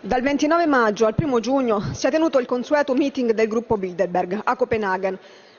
Dal 29 maggio al 1 giugno si è tenuto il consueto meeting del gruppo Bilderberg a Copenaghen,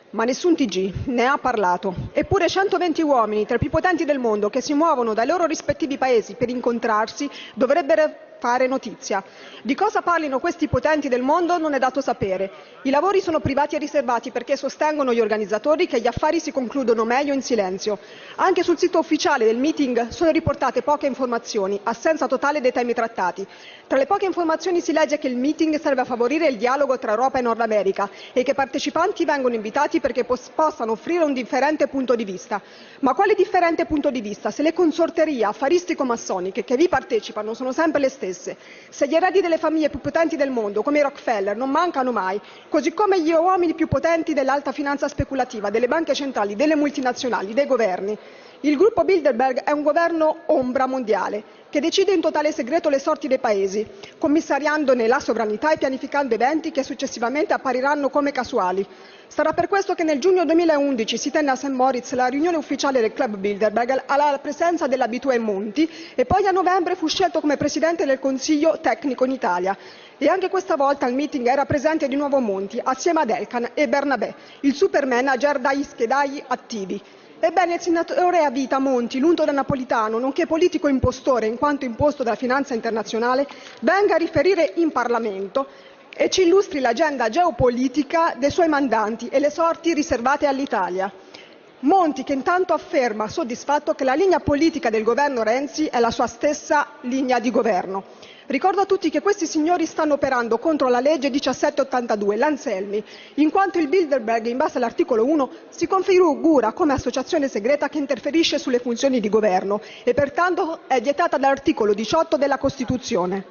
ma nessun TG ne ha parlato. Eppure 120 uomini, tra i più potenti del mondo, che si muovono dai loro rispettivi paesi per incontrarsi, dovrebbero fare notizia. Di cosa parlino questi potenti del mondo non è dato sapere. I lavori sono privati e riservati perché sostengono gli organizzatori che gli affari si concludono meglio in silenzio. Anche sul sito ufficiale del meeting sono riportate poche informazioni, assenza totale dei temi trattati. Tra le poche informazioni si legge che il meeting serve a favorire il dialogo tra Europa e Nord America e che i partecipanti vengono invitati perché possano offrire un differente punto di vista. Ma quale differente punto di vista se le consorterie affaristico-massoniche che vi partecipano sono sempre le stesse? Stesse. Se gli eredi delle famiglie più potenti del mondo, come i Rockefeller, non mancano mai, così come gli uomini più potenti dell'alta finanza speculativa, delle banche centrali, delle multinazionali, dei governi. Il gruppo Bilderberg è un governo ombra mondiale che decide in totale segreto le sorti dei paesi, commissariandone la sovranità e pianificando eventi che successivamente appariranno come casuali. Sarà per questo che nel giugno 2011 si tenne a St. Moritz la riunione ufficiale del club Bilderberg alla presenza dell'abitué Monti e poi a novembre fu scelto come presidente del Consiglio tecnico in Italia. E anche questa volta al meeting era presente di nuovo Monti, assieme ad Elkan e Bernabé, il super manager dagli schedai attivi. Ebbene, il senatore a vita Monti, l'unto da napolitano, nonché politico impostore in quanto imposto dalla finanza internazionale, venga a riferire in Parlamento e ci illustri l'agenda geopolitica dei suoi mandanti e le sorti riservate all'Italia. Monti che intanto afferma soddisfatto che la linea politica del governo Renzi è la sua stessa linea di governo. Ricordo a tutti che questi signori stanno operando contro la legge 1782, l'Anselmi, in quanto il Bilderberg, in base all'articolo 1, si configura come associazione segreta che interferisce sulle funzioni di governo e pertanto è vietata dall'articolo 18 della Costituzione.